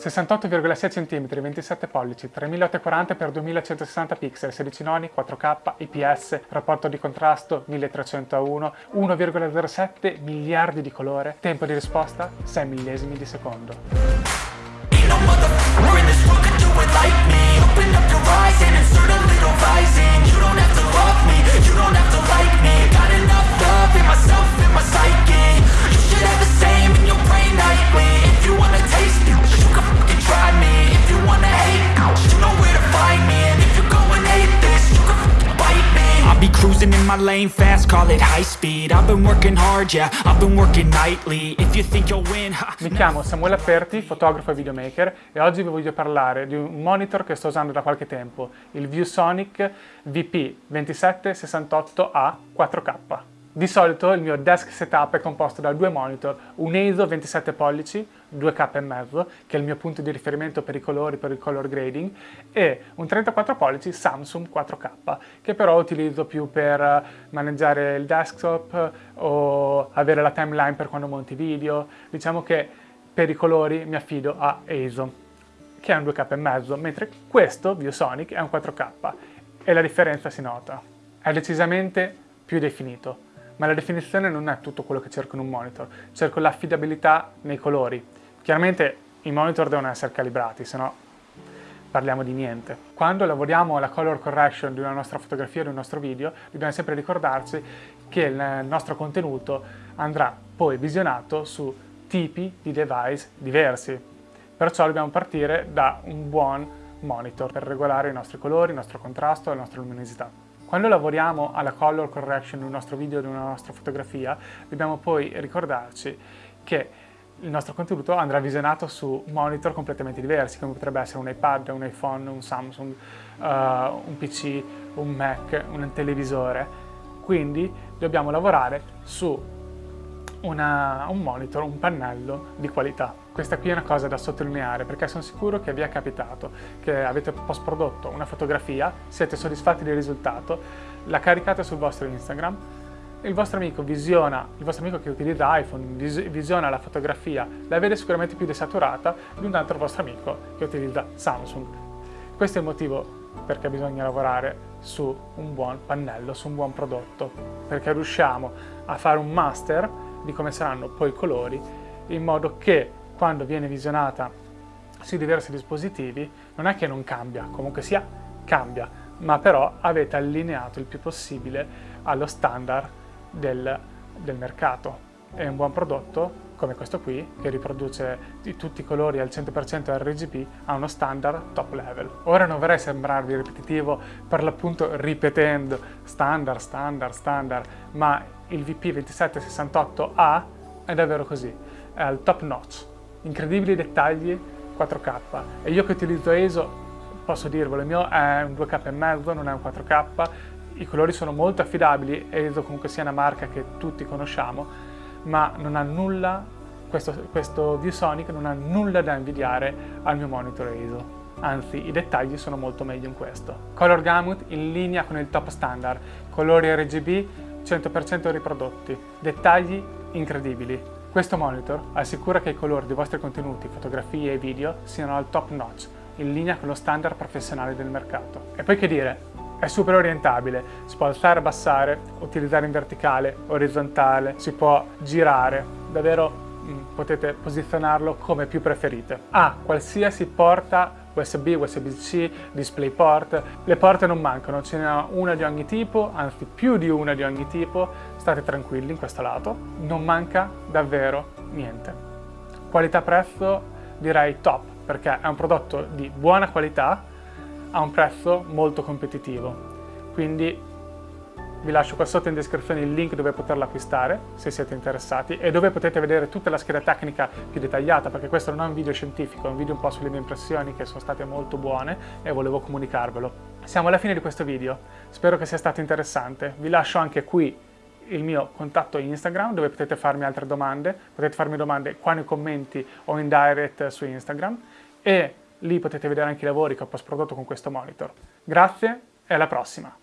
68,6 cm, 27 pollici, 3840x2160 pixel, 16 noni, 4K, IPS, rapporto di contrasto 1300 a 1, 1,07 miliardi di colore, tempo di risposta 6 millesimi di secondo. In my lane fast, call it high speed. I've been working hard, yeah, I've been working nightly. If you think you'll win ha, Mi chiamo Samuele Aperti, fotografo e videomaker e oggi vi voglio parlare di un monitor che sto usando da qualche tempo il ViewSonic VP2768A 4K di solito il mio desk setup è composto da due monitor, un EIZO 27 pollici, 2K e mezzo, che è il mio punto di riferimento per i colori, per il color grading, e un 34 pollici Samsung 4K, che però utilizzo più per maneggiare il desktop o avere la timeline per quando monti video. Diciamo che per i colori mi affido a EIZO, che è un 2K e mezzo, mentre questo, ViewSonic, è un 4K, e la differenza si nota. È decisamente più definito ma la definizione non è tutto quello che cerco in un monitor, cerco l'affidabilità nei colori. Chiaramente i monitor devono essere calibrati, se no parliamo di niente. Quando lavoriamo alla color correction di una nostra fotografia, di un nostro video, dobbiamo sempre ricordarci che il nostro contenuto andrà poi visionato su tipi di device diversi. Perciò dobbiamo partire da un buon monitor per regolare i nostri colori, il nostro contrasto e la nostra luminosità. Quando lavoriamo alla color correction di un nostro video, di una nostra fotografia, dobbiamo poi ricordarci che il nostro contenuto andrà visionato su monitor completamente diversi, come potrebbe essere un iPad, un iPhone, un Samsung, uh, un PC, un Mac, un televisore. Quindi dobbiamo lavorare su una, un monitor, un pannello di qualità. Questa qui è una cosa da sottolineare perché sono sicuro che vi è capitato che avete post prodotto una fotografia, siete soddisfatti del risultato, la caricate sul vostro Instagram, il vostro amico visiona, il vostro amico che utilizza iPhone visiona la fotografia, la vede sicuramente più desaturata di un altro vostro amico che utilizza Samsung. Questo è il motivo perché bisogna lavorare su un buon pannello, su un buon prodotto, perché riusciamo a fare un master di come saranno poi i colori, in modo che quando viene visionata sui diversi dispositivi non è che non cambia, comunque sia cambia, ma però avete allineato il più possibile allo standard del, del mercato. È un buon prodotto come questo qui, che riproduce tutti i colori al 100% RGB, ha uno standard top level. Ora non vorrei sembrarvi ripetitivo per l'appunto ripetendo standard, standard, standard, ma il VP2768A è davvero così, è al top notch, incredibili dettagli 4K e io che utilizzo ESO posso dirvelo, il mio è un 2K e mezzo, non è un 4K, i colori sono molto affidabili, ESO comunque sia una marca che tutti conosciamo, ma non ha nulla, questo, questo ViewSonic non ha nulla da invidiare al mio monitor ESO anzi i dettagli sono molto meglio in questo. Color Gamut in linea con il top standard, colori RGB 100% riprodotti, dettagli incredibili. Questo monitor assicura che i colori dei vostri contenuti, fotografie e video siano al top notch, in linea con lo standard professionale del mercato. E poi che dire, è super orientabile, si può alzare e abbassare, utilizzare in verticale, orizzontale, si può girare, davvero mm, potete posizionarlo come più preferite. Ha ah, qualsiasi porta USB, USB-C, DisplayPort, le porte non mancano, ce n'è una di ogni tipo, anzi più di una di ogni tipo, state tranquilli in questo lato, non manca davvero niente. Qualità-prezzo direi top, perché è un prodotto di buona qualità a un prezzo molto competitivo, quindi vi lascio qua sotto in descrizione il link dove poterlo acquistare se siete interessati e dove potete vedere tutta la scheda tecnica più dettagliata perché questo non è un video scientifico, è un video un po' sulle mie impressioni che sono state molto buone e volevo comunicarvelo. Siamo alla fine di questo video, spero che sia stato interessante. Vi lascio anche qui il mio contatto Instagram dove potete farmi altre domande, potete farmi domande qua nei commenti o in direct su Instagram e lì potete vedere anche i lavori che ho post prodotto con questo monitor. Grazie e alla prossima!